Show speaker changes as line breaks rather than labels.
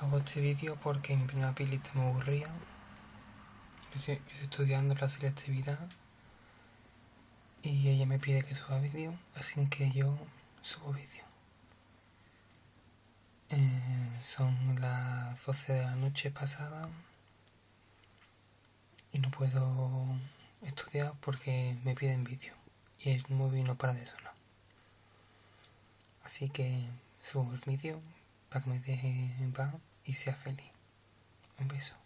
hago este vídeo porque mi prima Pilita me aburría. Yo estoy, estudiando la selectividad y ella me pide que suba vídeo, así que yo subo vídeo. Eh, son las 12 de la noche pasada y no puedo estudiar porque me piden vídeo y el móvil no para de sonar. Así que subo el vídeo que me deje en paz y sea feliz. Un beso.